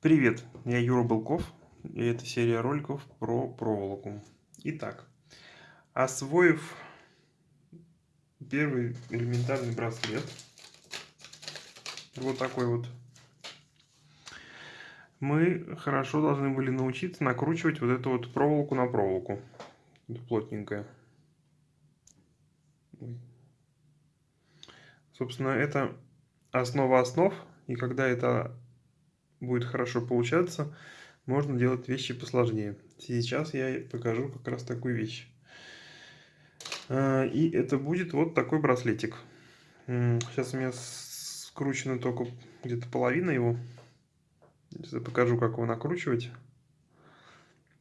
Привет, я Юра Балков, и это серия роликов про проволоку. Итак, освоив первый элементарный браслет, вот такой вот, мы хорошо должны были научиться накручивать вот эту вот проволоку на проволоку, плотненькая. Собственно, это основа основ, и когда это будет хорошо получаться, можно делать вещи посложнее. Сейчас я покажу как раз такую вещь. А, и это будет вот такой браслетик. Сейчас у меня скручена только где-то половина его. Сейчас я покажу, как его накручивать.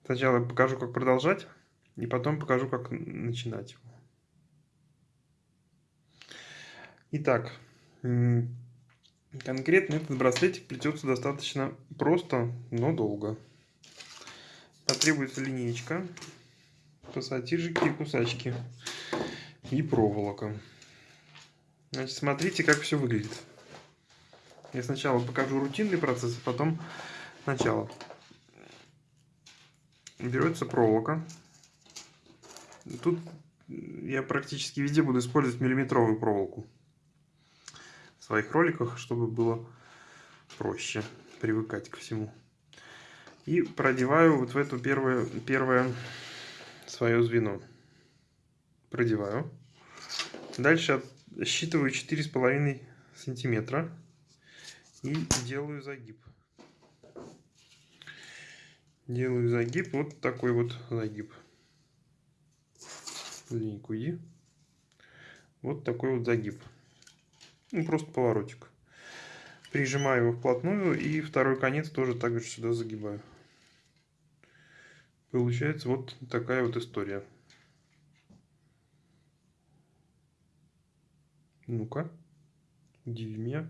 Сначала покажу, как продолжать, и потом покажу, как начинать его. Итак, Конкретно этот браслетик плетется достаточно просто, но долго. Потребуется линейка, пассатижики и кусачки и проволока. Значит, смотрите, как все выглядит. Я сначала покажу рутинный процесс, а потом начало. Берется проволока. Тут я практически везде буду использовать миллиметровую проволоку своих роликах, чтобы было проще привыкать ко всему. И продеваю вот в эту первое, первое свое звено. Продеваю. Дальше считываю 4,5 сантиметра и делаю загиб. Делаю загиб, вот такой вот загиб. Линейку И. Вот такой вот загиб. Ну, просто поворотик. Прижимаю его вплотную и второй конец тоже также сюда загибаю. Получается вот такая вот история. Ну-ка, удиви меня.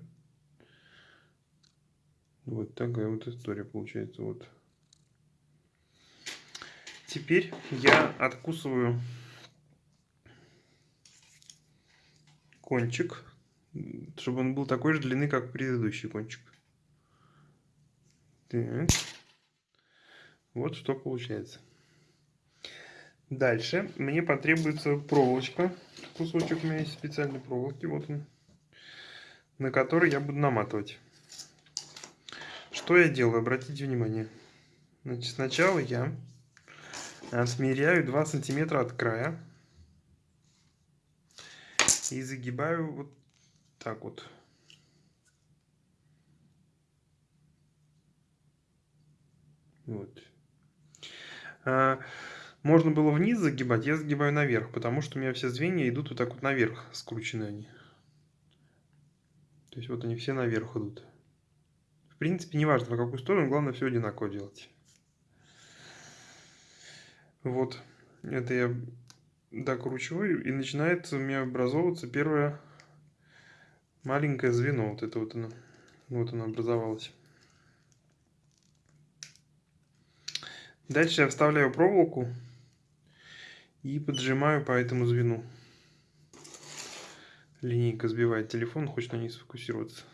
Вот такая вот история получается. Вот. Теперь я откусываю кончик чтобы он был такой же длины, как предыдущий кончик. Так. Вот что получается. Дальше мне потребуется проволочка. Кусочек у меня есть специальной проволоки. Вот он. На который я буду наматывать. Что я делаю? Обратите внимание. Значит, сначала я смеряю 2 сантиметра от края. И загибаю вот так вот. Вот. А, можно было вниз загибать, я загибаю наверх, потому что у меня все звенья идут вот так вот наверх, скручены они. То есть вот они все наверх идут. В принципе, не важно какую сторону, главное все одинаково делать. Вот, это я докручиваю, и начинает у меня образовываться первая маленькое звено, вот это вот оно, вот оно образовалось. Дальше я вставляю проволоку и поджимаю по этому звену. Линейка сбивает телефон, хочет на ней сфокусироваться.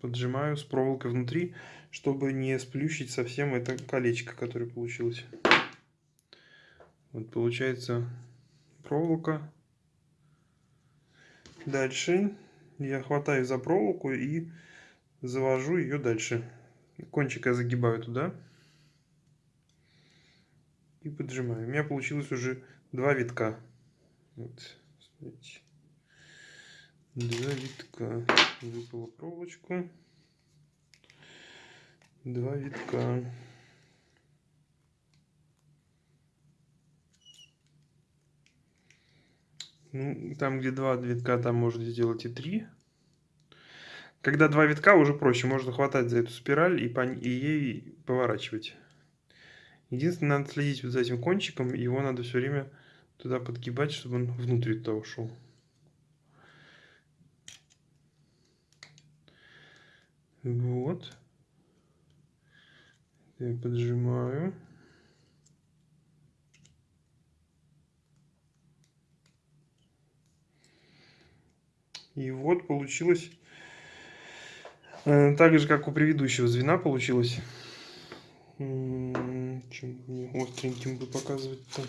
Поджимаю с проволокой внутри, чтобы не сплющить совсем это колечко, которое получилось. Вот получается проволока Дальше я хватаю за проволоку и завожу ее дальше. Кончик я загибаю туда и поджимаю. У меня получилось уже два витка. Вот, смотрите. Два витка. Выпала проволочку. Два витка. Ну, там, где два витка, там можно сделать и три. Когда два витка, уже проще. Можно хватать за эту спираль и, по, и ей поворачивать. Единственное, надо следить вот за этим кончиком. Его надо все время туда подгибать, чтобы он внутрь туда ушел. Вот. Я поджимаю. И вот получилось Э, так же, как у предыдущего звена получилось. Чем мне остреньким бы показывать-то?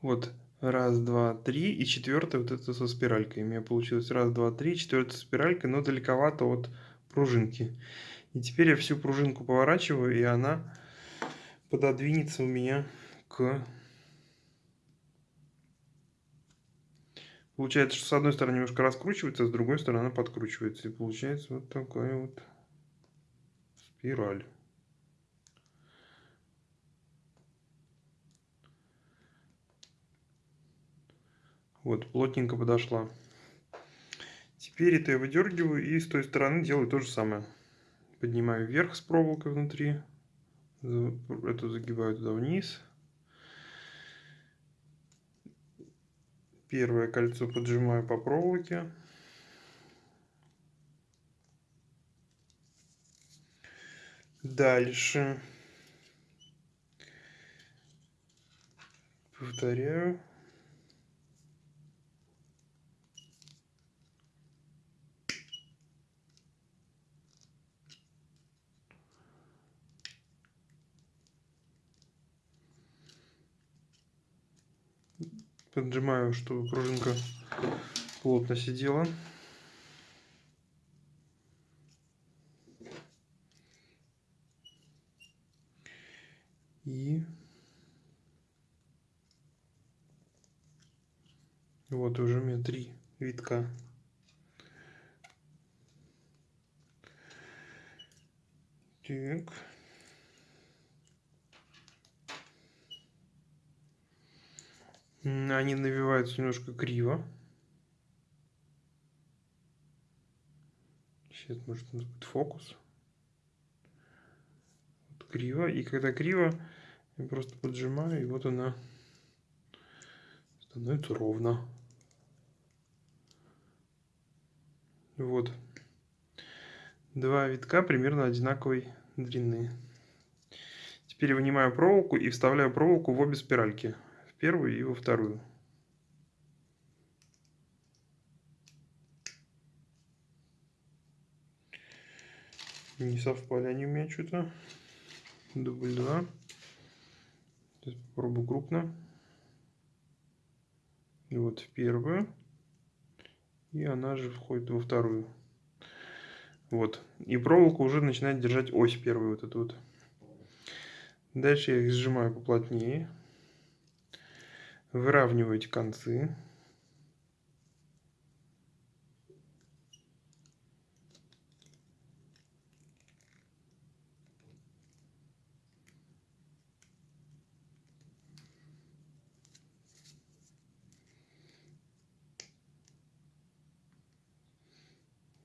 Вот, раз, два, три, и четвертая вот это со спиралькой. У меня получилось раз, два, три, четвертая спиралькой, но далековато от пружинки. И теперь я всю пружинку поворачиваю, и она пододвинется у меня к... Получается, что с одной стороны немножко раскручивается, а с другой стороны подкручивается. И получается вот такая вот спираль. Вот, плотненько подошла. Теперь это я выдергиваю и с той стороны делаю то же самое. Поднимаю вверх с проволокой внутри. Эту загибаю туда вниз. Первое кольцо поджимаю по проволоке. Дальше. Повторяю. Поджимаю, чтобы пружинка плотно сидела. И вот уже у меня три витка. Так. Они навиваются немножко криво. Сейчас, может, у нас будет фокус. Вот криво. И когда криво, я просто поджимаю, и вот она становится ровно. Вот. Два витка примерно одинаковой длины. Теперь вынимаю проволоку и вставляю проволоку в обе спиральки первую и во вторую. Не совпали они у меня что-то. Дубль 2. Сейчас попробую крупно. Вот в первую. И она же входит во вторую. Вот. И проволока уже начинает держать ось первую вот эту вот. Дальше я их сжимаю поплотнее выравниваете концы.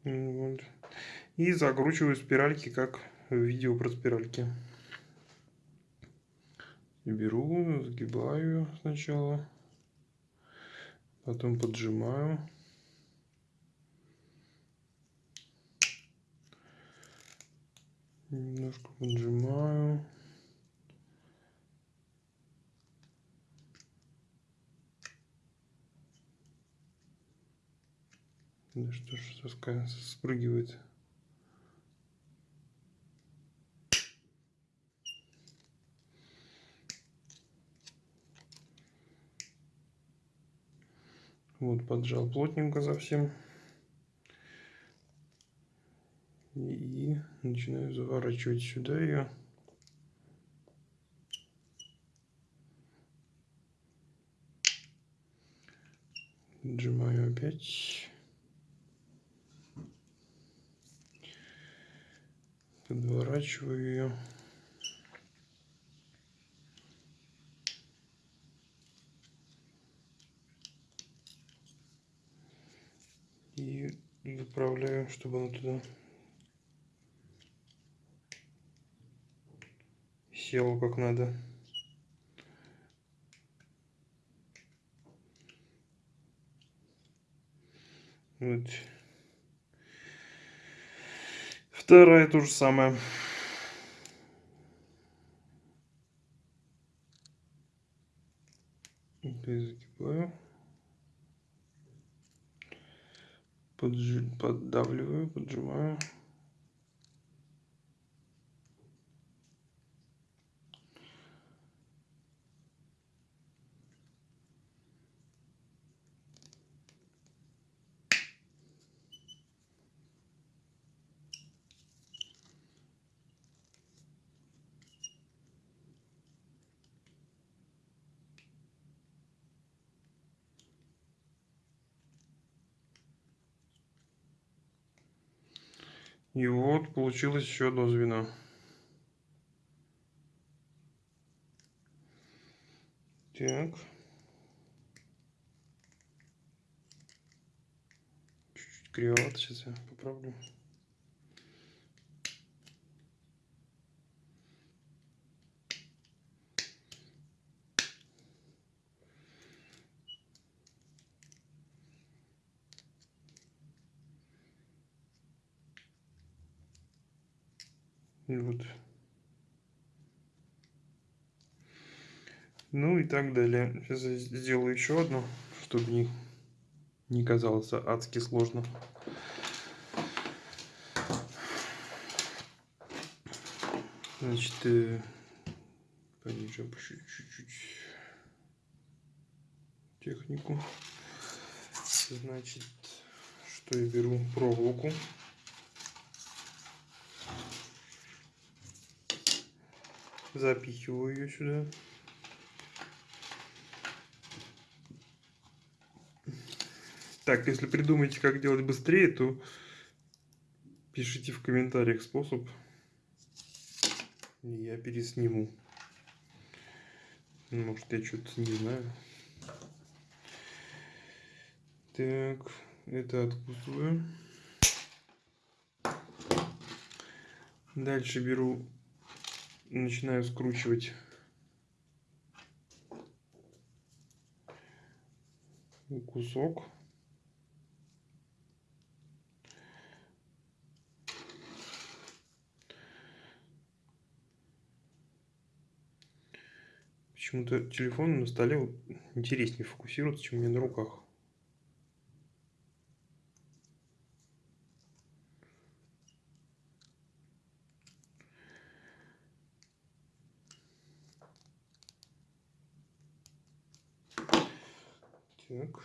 Вот. И закручиваю спиральки, как в видео про спиральки беру, сгибаю сначала, потом поджимаю. Немножко поджимаю. Да что ж, спрыгивает. Вот, поджал плотненько совсем. И начинаю заворачивать сюда ее. Сжимаю опять. Подворачиваю ее. и заправляю, чтобы она туда села как надо. Вот. Вторая то же самое. Поджи... Поддавливаю, поджимаю. И вот получилось еще одно звено. Так. Чуть-чуть кривовато, сейчас я поправлю. И вот. Ну и так далее. Сейчас я сделаю еще одну, чтобы не, не казалось адски сложно. Значит, э, понижу чуть-чуть технику. Значит, что я беру проволоку. Запихиваю ее сюда. Так, если придумаете, как делать быстрее, то пишите в комментариях способ. И я пересниму. Может, я что-то не знаю. Так, это откусываю. Дальше беру начинаю скручивать кусок. Почему-то телефон на столе интереснее фокусируется, чем у меня на руках. Так.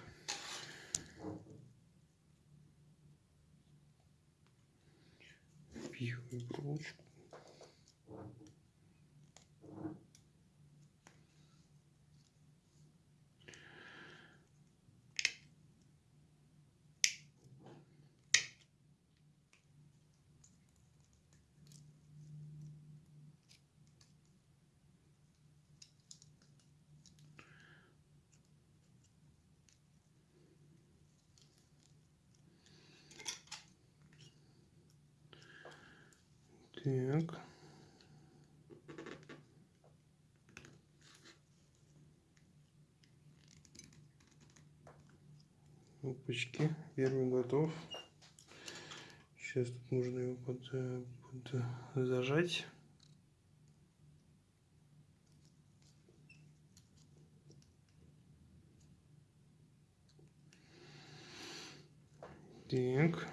Впихиваю проволочку. Так. Опачки, первый готов. Сейчас тут нужно его под, под зажать. Так.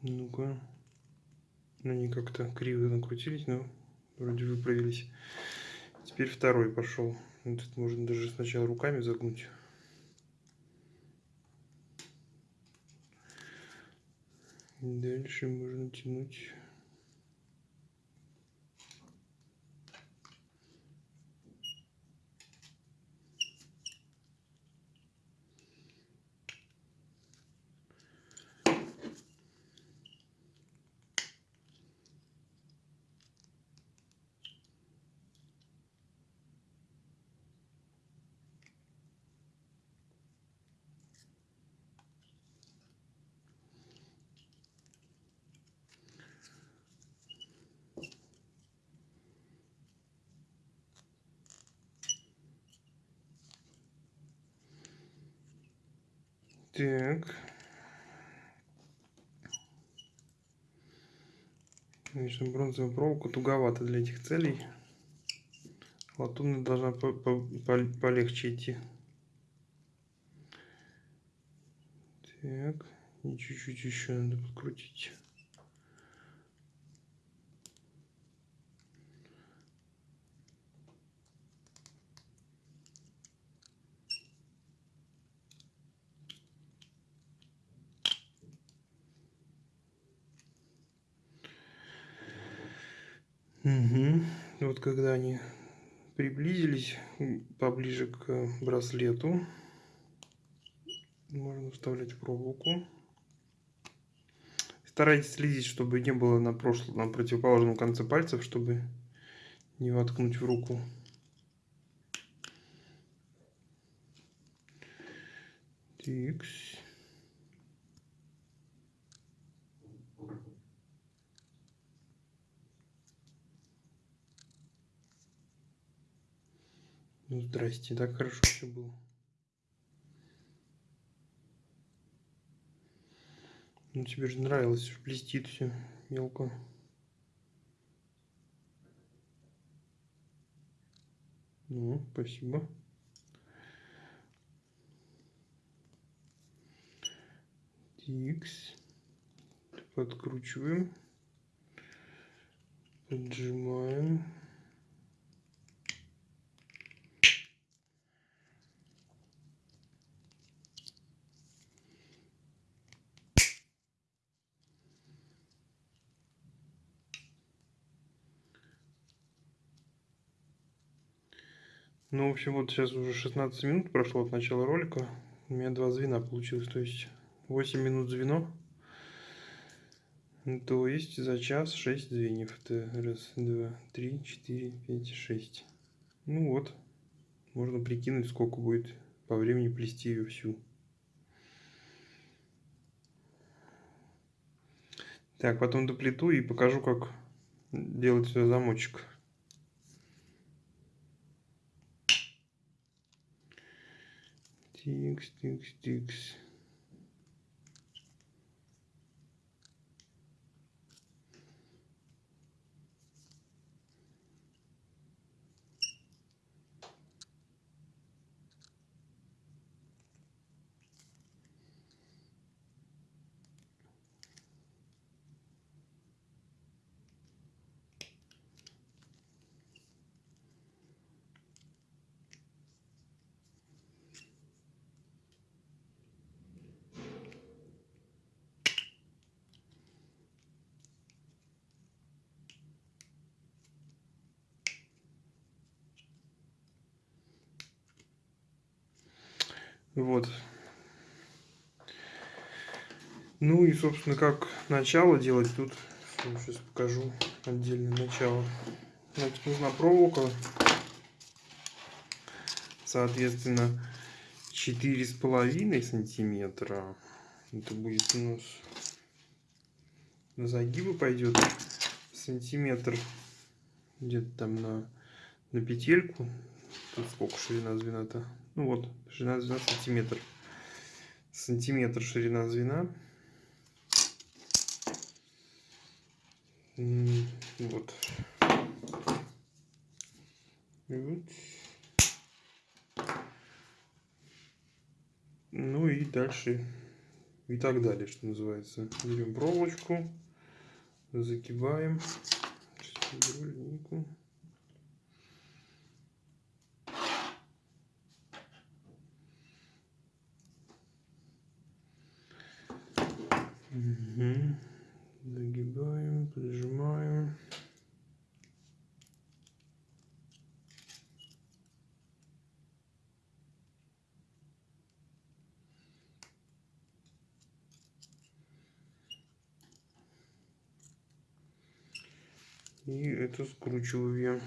Ну-ка. Ну, как-то криво накрутились, но вроде выправились. Теперь второй пошел. Тут можно даже сначала руками загнуть. Дальше можно тянуть. Так. Конечно, бронзовая проволока туговато для этих целей. Латунная должна по по по полегче идти. Так, и чуть-чуть еще надо подкрутить. Угу. Вот когда они приблизились поближе к браслету, можно вставлять проволоку. Старайтесь следить, чтобы не было на, прошлом, на противоположном конце пальцев, чтобы не воткнуть в руку. Тикс. Ну, здрасте, так хорошо все было. Ну, тебе же нравилось, блестит все мелко. Ну, спасибо. Тикс. Подкручиваем. Поджимаем. Ну, в общем, вот сейчас уже 16 минут прошло от начала ролика. У меня два звена получилось, то есть 8 минут звено. То есть за час 6 звеньев. Это раз, два, три, четыре, пять, шесть. Ну вот, можно прикинуть, сколько будет по времени плести ее всю. Так, потом доплету и покажу, как делать сюда iki, yükseltti, yükseltti, yükseltti. Вот. Ну и, собственно, как начало делать тут, сейчас покажу отдельное начало. Значит, нужна проволока, соответственно, четыре с половиной сантиметра. Это будет у нас на загибы пойдет сантиметр где-то там на, на петельку. Тут сколько ширина звена-то? Ну вот, ширина звена сантиметр. Сантиметр ширина звена. Вот. вот. Ну и дальше и так далее, что называется. Берем проволочку, закибаем. Сейчас. Угу. Загибаем, прижимаем. И это скручиваю.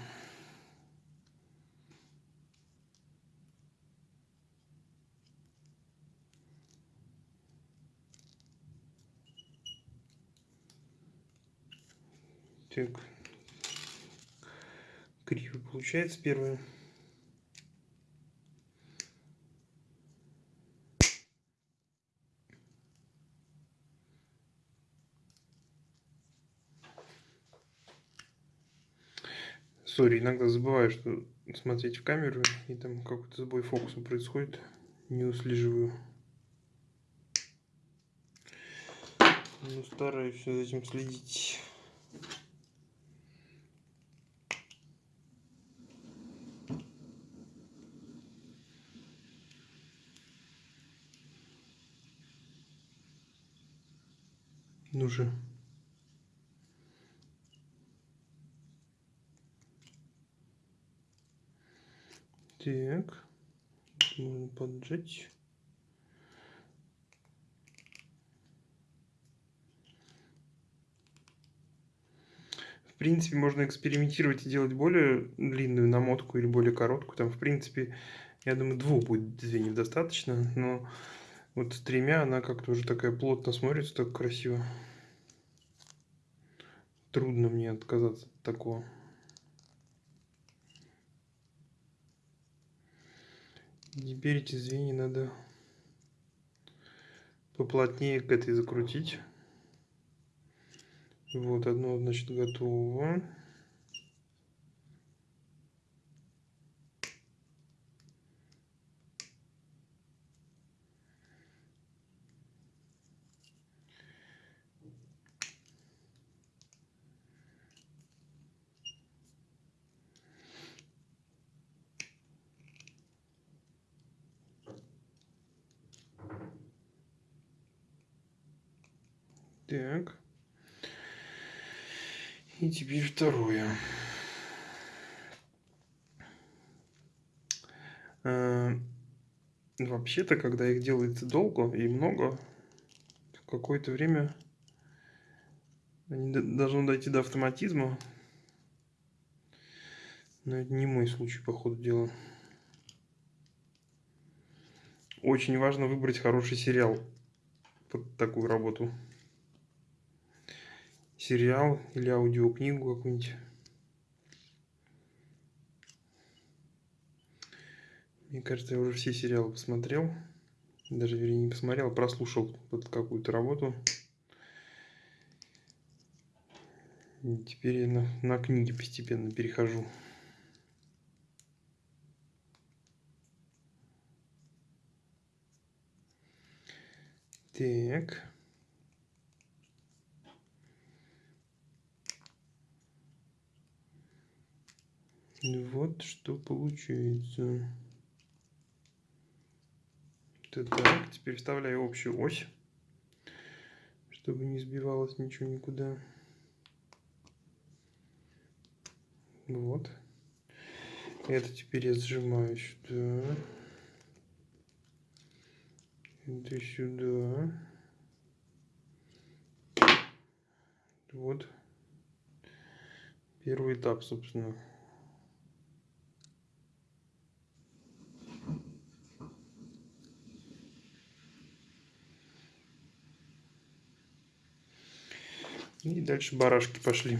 Так. Криво получается первое. Сори, иногда забываю, что смотреть в камеру, и там какой-то сбой фокуса происходит. Не услеживаю. Ну, стараюсь за этим следить. Ну же. Так. Можно поджечь. В принципе, можно экспериментировать и делать более длинную намотку или более короткую. Там, в принципе, я думаю, двух будет звеньев достаточно. Но вот с тремя она как-то уже такая плотно смотрится, так красиво. Трудно мне отказаться от такого. Теперь эти звенья надо поплотнее к этой закрутить. Вот, одно, значит, готово. Так. И теперь второе. А, вообще-то, когда их делается долго и много, какое-то время они должны дойти до автоматизма. Но это не мой случай, по ходу дела. Очень важно выбрать хороший сериал под такую работу сериал или аудиокнигу какую-нибудь. Мне кажется, я уже все сериалы посмотрел. Даже, вернее, не посмотрел, а прослушал под какую-то работу. И теперь я на, на книги постепенно перехожу. Так. Вот что получается. Так, теперь вставляю общую ось, чтобы не сбивалось ничего никуда. Вот. Это теперь я сжимаю сюда. Это сюда. Вот. Первый этап, собственно. И дальше барашки пошли.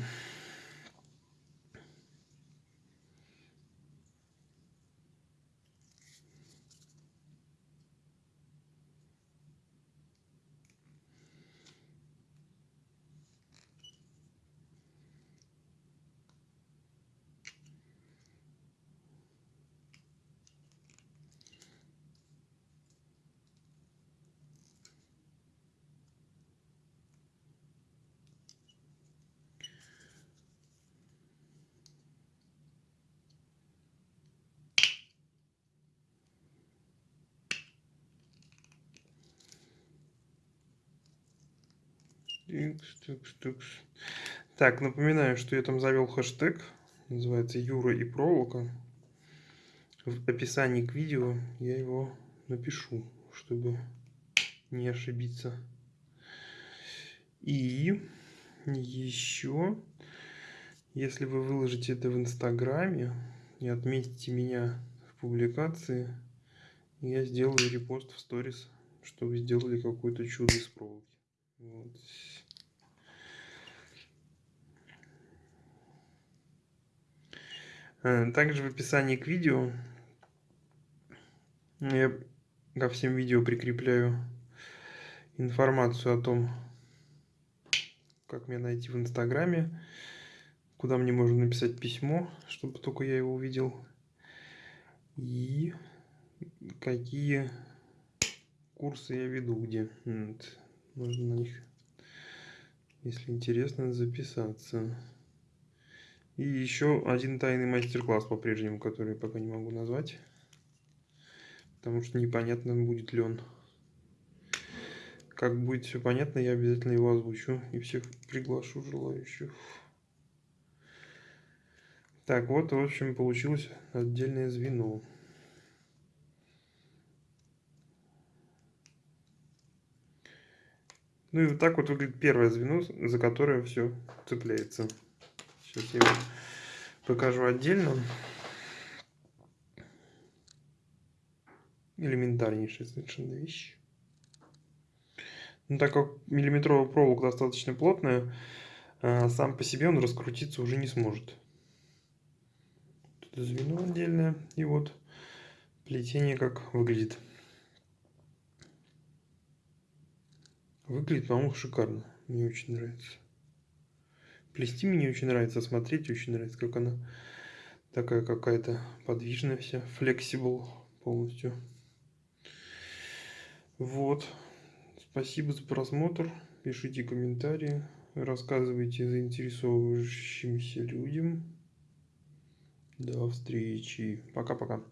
Так, напоминаю, что я там завел хэштег, называется Юра и проволока. В описании к видео я его напишу, чтобы не ошибиться. И еще, если вы выложите это в Инстаграме и отметите меня в публикации, я сделаю репост в сторис, что вы сделали какое-то чудо из проволоки. Вот. Также в описании к видео я ко всем видео прикрепляю информацию о том, как меня найти в Инстаграме, куда мне можно написать письмо, чтобы только я его увидел. И какие курсы я веду, где. Вот. Можно на них, если интересно, записаться. И еще один тайный мастер-класс по-прежнему, который пока не могу назвать. Потому что непонятно, будет ли он. Как будет все понятно, я обязательно его озвучу и всех приглашу желающих. Так, вот, в общем, получилось отдельное звено. Ну и вот так вот выглядит первое звено, за которое все цепляется. Сейчас я его покажу отдельно. Элементарнейшая совершенно вещь. Ну, так как миллиметровая проволока достаточно плотная, а, сам по себе он раскрутиться уже не сможет. Тут звено отдельное. И вот плетение как выглядит. Выглядит, по-моему, шикарно. Мне очень нравится. Плести мне очень нравится, смотреть очень нравится, как она такая какая-то подвижная вся, flexible полностью. Вот. Спасибо за просмотр. Пишите комментарии, рассказывайте заинтересовывающимся людям. До встречи. Пока-пока.